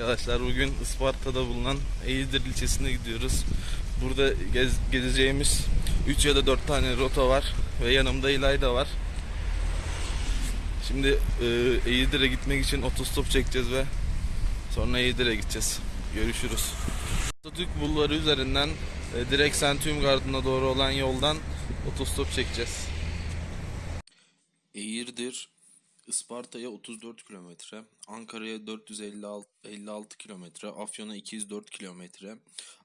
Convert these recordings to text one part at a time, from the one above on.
Arkadaşlar bugün Isparta'da bulunan Eğirdir ilçesine gidiyoruz. Burada gez, gezeceğimiz 3 ya da 4 tane rota var ve yanımda İlayda var. Şimdi e, Eğirdir'e gitmek için otostop çekeceğiz ve sonra Eğirdir'e gideceğiz. Görüşürüz. Atatürk Bulvarı üzerinden e, direkt Sentiyum Gardı'na doğru olan yoldan otostop çekeceğiz. Eğirdir Isparta'ya 34 kilometre, Ankara'ya 456 56 kilometre, Afyon'a 204 kilometre,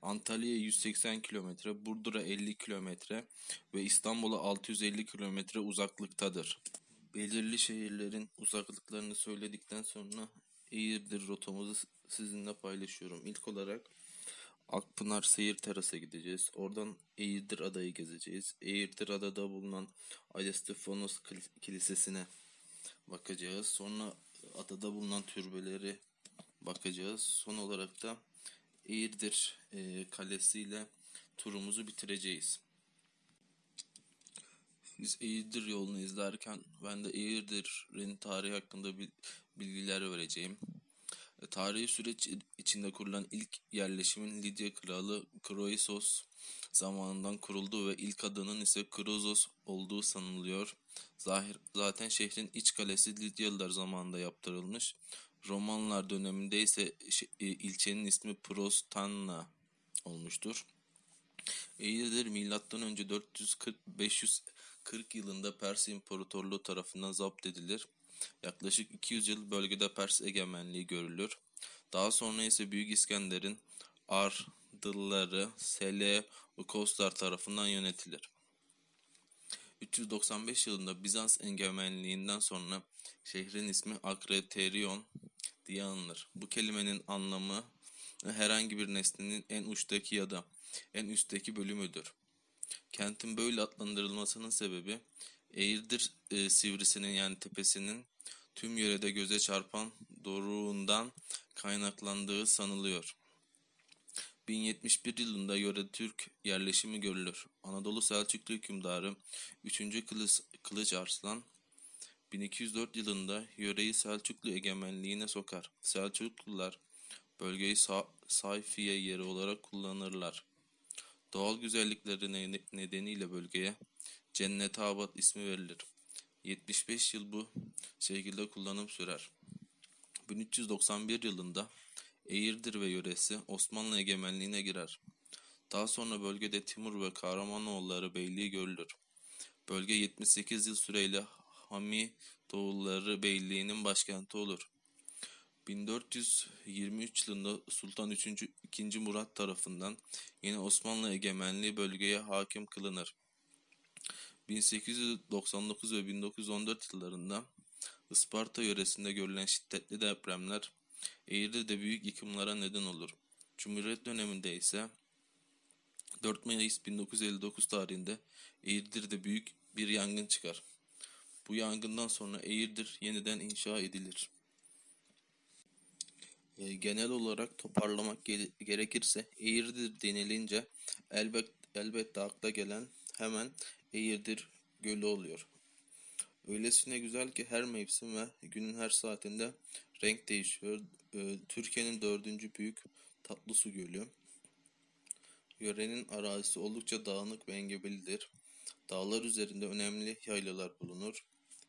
Antalya'ya 180 kilometre, Burdur'a 50 kilometre ve İstanbul'a 650 kilometre uzaklıktadır. Belirli şehirlerin uzaklıklarını söyledikten sonra Eğirdir rotamızı sizinle paylaşıyorum. İlk olarak Akpınar Seyir Teras'a gideceğiz. Oradan Eğirdir Adayı gezeceğiz. Eğirdir Adada bulunan Ayestefanos Kil- Kilisesi'ne bakacağız. Sonra adada bulunan türbeleri bakacağız. Son olarak da Eğirdir e, kalesiyle turumuzu bitireceğiz. Biz Eğirdir yolunu izlerken ben de Eğirdir'in tarihi hakkında bil- bilgiler vereceğim. E, Tarihi süreç içinde kurulan ilk yerleşimin Lidya kralı Kroisos zamanından kurulduğu ve ilk adının ise Krozos olduğu sanılıyor. Zahir, zaten şehrin iç kalesi Lidyalılar zamanında yaptırılmış. Romanlar döneminde ise e, ilçenin ismi Prostanna olmuştur. Eğirdir milattan önce 440 540 yılında Pers İmparatorluğu tarafından zapt edilir. Yaklaşık 200 yıl bölgede Pers egemenliği görülür. Daha sonra ise Büyük İskender'in Ardılları, Seleukoslar tarafından yönetilir. 395 yılında Bizans egemenliğinden sonra şehrin ismi Akreterion diye anılır. Bu kelimenin anlamı herhangi bir nesnenin en uçtaki ya da en üstteki bölümüdür. Kentin böyle adlandırılmasının sebebi Eğirdir e, sivrisinin yani tepesinin tüm yörede göze çarpan doruğundan kaynaklandığı sanılıyor. 1071 yılında yöre Türk yerleşimi görülür. Anadolu Selçuklu hükümdarı 3. Kılıç, Kılıç Arslan 1204 yılında yöreyi Selçuklu egemenliğine sokar. Selçuklular bölgeyi Sa Sayfiye yeri olarak kullanırlar. Doğal güzellikleri ne- nedeniyle bölgeye Cennet Abad ismi verilir. 75 yıl bu şekilde kullanım sürer. 1391 yılında Eğirdir ve yöresi Osmanlı egemenliğine girer. Daha sonra bölgede Timur ve Kahramanoğulları Beyliği görülür. Bölge 78 yıl süreyle Hamidoğulları Beyliği'nin başkenti olur. 1423 yılında Sultan 3. 2. Murat tarafından yine Osmanlı egemenliği bölgeye hakim kılınır. 1899 ve 1914 yıllarında Isparta yöresinde görülen şiddetli depremler Eğirdir'de büyük yıkımlara neden olur. Cumhuriyet döneminde ise 4 Mayıs 1959 tarihinde Eğirdir'de büyük bir yangın çıkar. Bu yangından sonra Eğirdir yeniden inşa edilir. E, genel olarak toparlamak gere- gerekirse Eğirdir denilince elbet elbette akla gelen hemen Eğirdir Gölü oluyor. Öylesine güzel ki her mevsim ve günün her saatinde renk değişiyor. E, Türkiye'nin dördüncü büyük tatlı su gölü. Yörenin arazisi oldukça dağınık ve engebelidir. Dağlar üzerinde önemli yaylalar bulunur.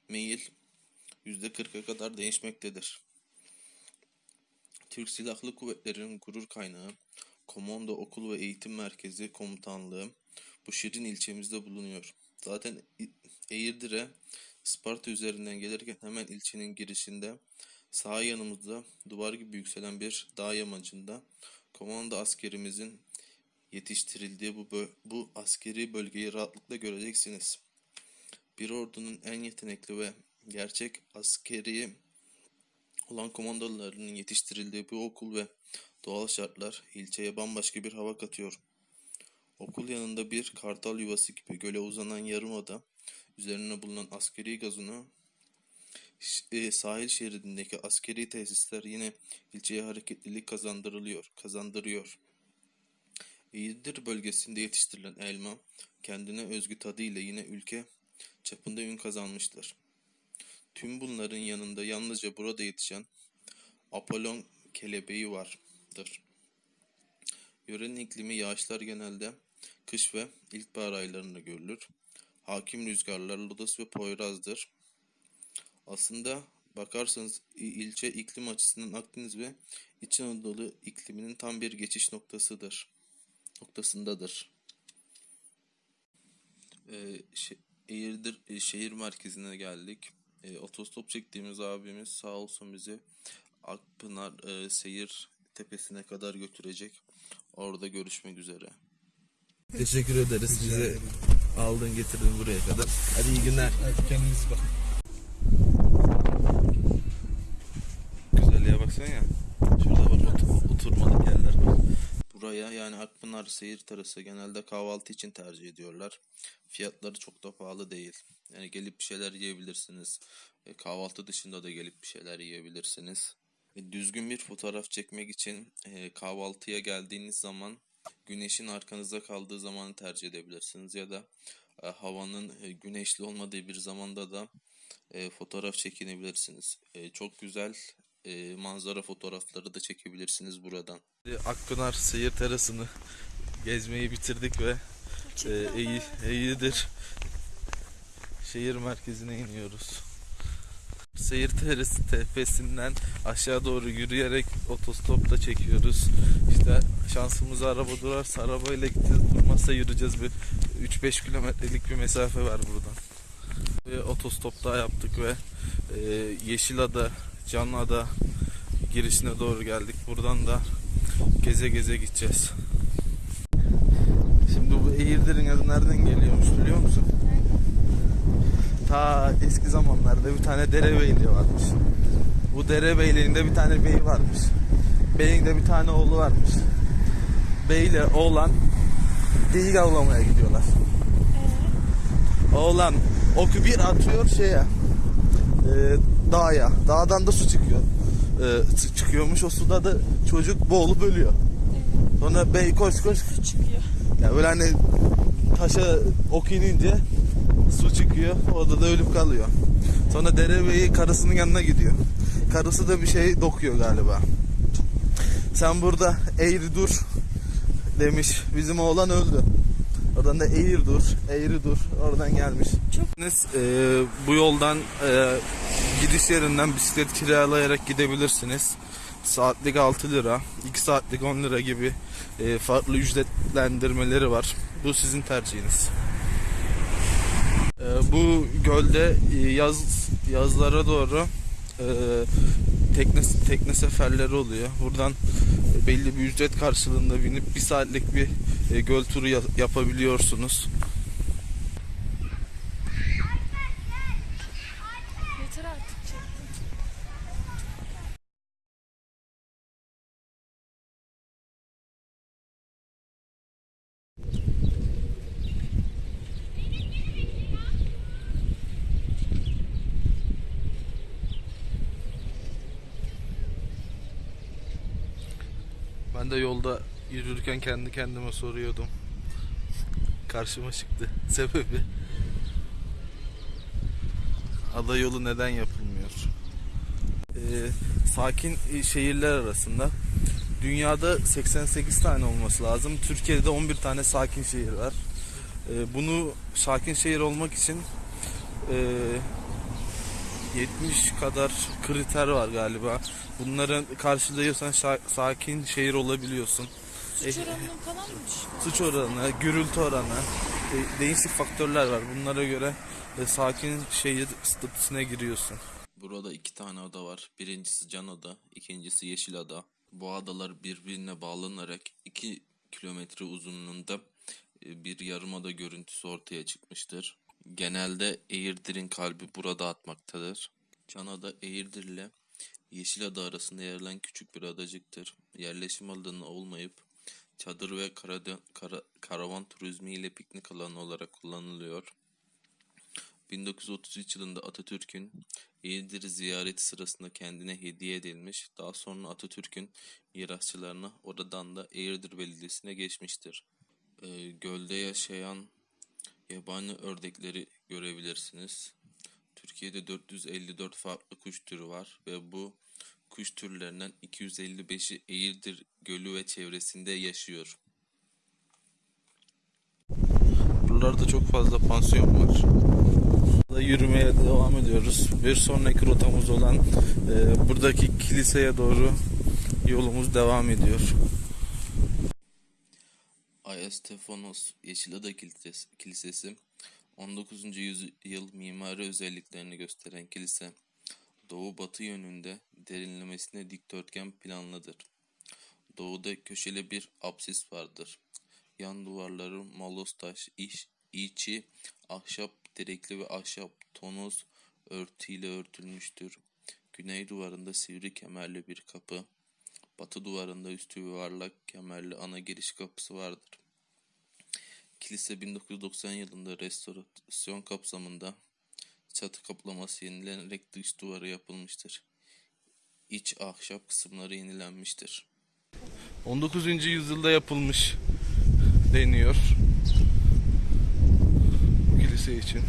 Meyil %40'a kadar değişmektedir. Türk Silahlı Kuvvetleri'nin gurur kaynağı, komando okul ve eğitim merkezi komutanlığı bu şirin ilçemizde bulunuyor. Zaten Eğirdir'e Isparta üzerinden gelirken hemen ilçenin girişinde sağ yanımızda duvar gibi yükselen bir dağ yamacında komando askerimizin yetiştirildiği bu, bu askeri bölgeyi rahatlıkla göreceksiniz. Bir ordunun en yetenekli ve gerçek askeri olan komandolarının yetiştirildiği bu okul ve doğal şartlar ilçeye bambaşka bir hava katıyor. Okul yanında bir kartal yuvası gibi göle uzanan yarımada üzerine bulunan askeri e, sahil şeridindeki askeri tesisler yine ilçeye hareketlilik kazandırılıyor, kazandırıyor. Eğirdir bölgesinde yetiştirilen elma kendine özgü tadıyla yine ülke çapında ün kazanmıştır. Tüm bunların yanında yalnızca burada yetişen Apollon kelebeği vardır. Yörenin iklimi yağışlar genelde kış ve ilkbahar aylarında görülür. Hakim rüzgarlar lodos ve poyrazdır. Aslında bakarsanız ilçe iklim açısından Akdeniz ve İç Anadolu ikliminin tam bir geçiş noktasıdır. Noktasındadır. Ee, şe- Eğirdir e, şehir merkezine geldik. E, otostop çektiğimiz abimiz sağ olsun bizi Akpınar e, seyir tepesine kadar götürecek. Orada görüşmek üzere. Teşekkür ederiz. Bizi aldın getirdin buraya kadar. Hadi iyi günler. Hadi kendinize bakın. Güzelliğe baksana ya. Şurada var otur, oturmalık yerler var. Buraya yani Akpınar seyir terası genelde kahvaltı için tercih ediyorlar. Fiyatları çok da pahalı değil. Yani gelip bir şeyler yiyebilirsiniz. E, kahvaltı dışında da gelip bir şeyler yiyebilirsiniz. E, düzgün bir fotoğraf çekmek için e, kahvaltıya geldiğiniz zaman güneşin arkanızda kaldığı zamanı tercih edebilirsiniz. Ya da e, havanın e, güneşli olmadığı bir zamanda da e, fotoğraf çekinebilirsiniz. E, çok güzel e, manzara fotoğrafları da çekebilirsiniz buradan. Akpınar seyir terasını gezmeyi bitirdik ve e, iyi, iyidir. Şehir merkezine iniyoruz. Seyir terası tepesinden aşağı doğru yürüyerek otostopta çekiyoruz. İşte şansımız araba durarsa arabayla gideceğiz. Durmazsa yürüyeceğiz. Bir 3-5 kilometrelik bir mesafe var buradan. Ve otostopta yaptık ve e, Yeşilada, Canada girişine doğru geldik. Buradan da geze geze gideceğiz. Şimdi bu Eğirdir'in adı nereden geliyormuş biliyor musun? Ta eski zamanlarda bir tane derebeyliği varmış. Bu derebeyliğinde bir tane bey varmış. Beyin de bir tane oğlu varmış. Beyle oğlan geyik avlamaya gidiyorlar. Oğlan oku bir atıyor şeye e, dağa. Dağdan da su çıkıyor. E, su çıkıyormuş. O suda da çocuk boğulup ölüyor. Sonra bey koş koş. çıkıyor. Ya böyle hani taşa ok inince su çıkıyor. Orada da ölüp kalıyor. Sonra derebeyi karısının yanına gidiyor. Karısı da bir şey dokuyor galiba. Sen burada eğri dur demiş. Bizim oğlan öldü. Oradan da eğir dur, eğri dur. Oradan gelmiş. Çok bu yoldan e, gidiş yerinden bisiklet kiralayarak gidebilirsiniz. Saatlik 6 lira, 2 saatlik 10 lira gibi e, farklı ücretlendirmeleri var. Bu sizin tercihiniz. E, bu gölde e, yaz yazlara doğru e, tekne tekne seferleri oluyor. Buradan e, belli bir ücret karşılığında binip bir saatlik bir e, göl turu ya- yapabiliyorsunuz. Ben de yolda yürürken kendi kendime soruyordum. Karşıma çıktı. Sebebi ada yolu neden yapılmıyor? Ee, sakin şehirler arasında dünyada 88 tane olması lazım. Türkiye'de 11 tane sakin şehir var. Ee, bunu sakin şehir olmak için e, 70 kadar kriter var galiba. Bunları karşılıyorsan sakin şehir olabiliyorsun. Suç E, oranının falan mı düşük? suç oranı, gürültü oranı, e, değişik faktörler var. Bunlara göre e, sakin şehir statüsüne giriyorsun. Burada iki tane ada var. Birincisi Can Ada, ikincisi Yeşil Ada. Bu adalar birbirine bağlanarak 2 kilometre uzunluğunda e, bir yarımada görüntüsü ortaya çıkmıştır. Genelde Eğirdir'in kalbi burada atmaktadır. Can Ada Eğirdir ile Yeşil Ada arasında yer alan küçük bir adacıktır. Yerleşim alanı olmayıp çadır ve karada- kara- karavan turizmi ile piknik alanı olarak kullanılıyor. 1933 yılında Atatürk'ün Eğirdir'i ziyareti sırasında kendine hediye edilmiş. Daha sonra Atatürk'ün mirasçılarına oradan da Eğirdir Belediyesi'ne geçmiştir. Ee, gölde yaşayan yabani ördekleri görebilirsiniz. Türkiye'de 454 farklı kuş türü var ve bu kuş türlerinden 255'i Eğirdir Gölü ve çevresinde yaşıyor. Buralarda çok fazla pansiyon var. Burada yürümeye devam ediyoruz. Bir sonraki rotamız olan e, buradaki kiliseye doğru yolumuz devam ediyor. Ayastefanos Yeşilada Kilisesi, Kilisesi 19. yüzyıl mimari özelliklerini gösteren kilise doğu-batı yönünde derinlemesine dikdörtgen planlıdır. Doğuda köşeli bir apsis vardır. Yan duvarları molos taş, iş, içi ahşap direkli ve ahşap tonoz örtüyle örtülmüştür. Güney duvarında sivri kemerli bir kapı, batı duvarında üstü yuvarlak kemerli ana giriş kapısı vardır. Kilise 1990 yılında restorasyon kapsamında çatı kaplaması yenilenerek dış duvarı yapılmıştır. İç ahşap kısımları yenilenmiştir. 19. yüzyılda yapılmış deniyor. Kilise için.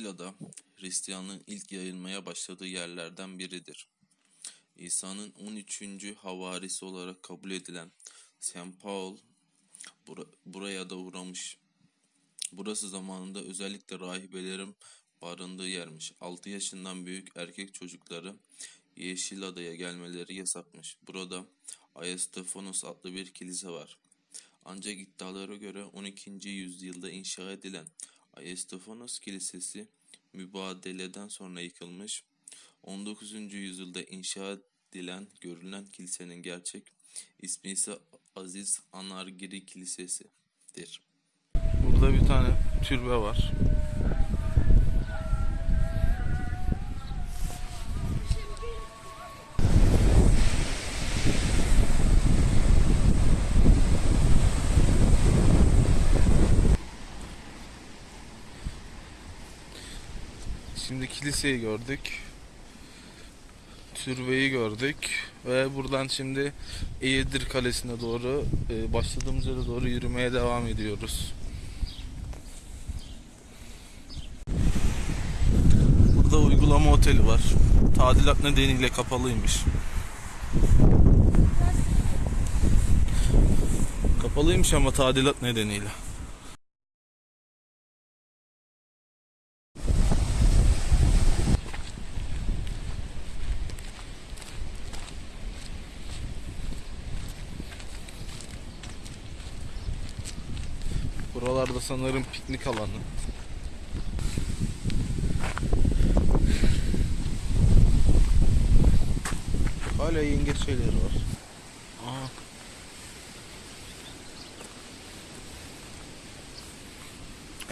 Yeşilada, Hristiyanlığın ilk yayılmaya başladığı yerlerden biridir. İsa'nın 13. havarisi olarak kabul edilen St. Paul bura- buraya da uğramış. Burası zamanında özellikle rahibelerin barındığı yermiş. 6 yaşından büyük erkek çocukları Yeşilada'ya gelmeleri yasakmış. Burada Ayastefanos adlı bir kilise var. Ancak iddialara göre 12. yüzyılda inşa edilen Ayastefanos Kilisesi mübadeleden sonra yıkılmış. 19. yüzyılda inşa edilen görülen kilisenin gerçek ismi ise Aziz Anargiri Kilisesi'dir. Burada bir tane türbe var. Şimdi kiliseyi gördük. Türbeyi gördük ve buradan şimdi Eğirdir Kalesi'ne doğru e, başladığımız yere doğru yürümeye devam ediyoruz. Burada uygulama oteli var. Tadilat nedeniyle kapalıymış. Kapalıymış ama tadilat nedeniyle. Buralarda sanırım piknik alanı. Hala yengeç şeyleri var. Aa.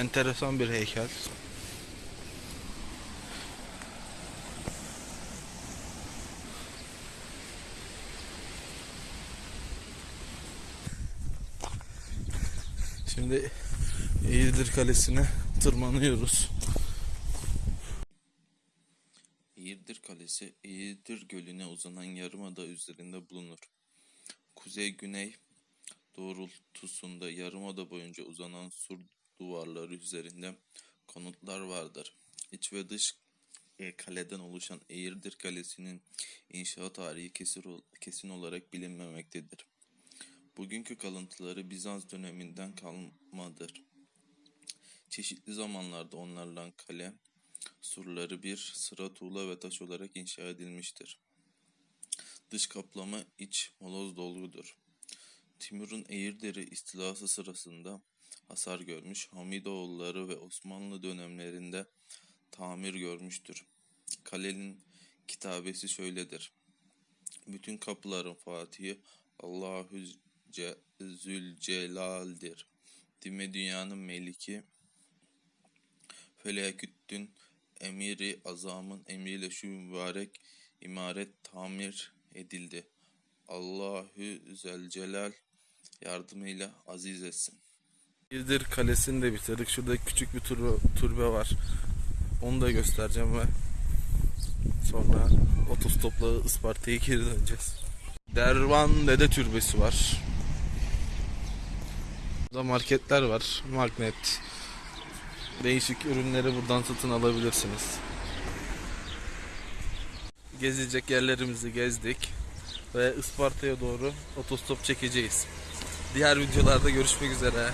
Enteresan bir heykel. Şimdi Eğirdir Kalesi'ne tırmanıyoruz. Eğirdir Kalesi, Eğirdir Gölü'ne uzanan yarımada üzerinde bulunur. Kuzey-güney doğrultusunda yarımada boyunca uzanan sur duvarları üzerinde konutlar vardır. İç ve dış e, kaleden oluşan Eğirdir Kalesi'nin inşaat tarihi kesin, kesin olarak bilinmemektedir. Bugünkü kalıntıları Bizans döneminden kalmadır. Çeşitli zamanlarda onlarla kale, surları bir sıra tuğla ve taş olarak inşa edilmiştir. Dış kaplama iç moloz dolgudur. Timur'un Eğirdir'i istilası sırasında hasar görmüş, Hamidoğulları ve Osmanlı dönemlerinde tamir görmüştür. Kalenin kitabesi şöyledir. Bütün kapıların fatihi Allahü Ce- Zülcelal'dir. Dime dünyanın meliki Felaküttün emiri azamın emriyle şu mübarek imaret tamir edildi. Allahü Zelcelal yardımıyla aziz etsin. Eğirdir Kalesi'ni de bitirdik. Şurada küçük bir türbe, türbe var. Onu da göstereceğim ve sonra otostopla Isparta'ya geri döneceğiz. Dervan Dede Türbesi var. Burada marketler var. Magnet. Değişik ürünleri buradan satın alabilirsiniz. Gezecek yerlerimizi gezdik. Ve Isparta'ya doğru otostop çekeceğiz. Diğer videolarda görüşmek üzere.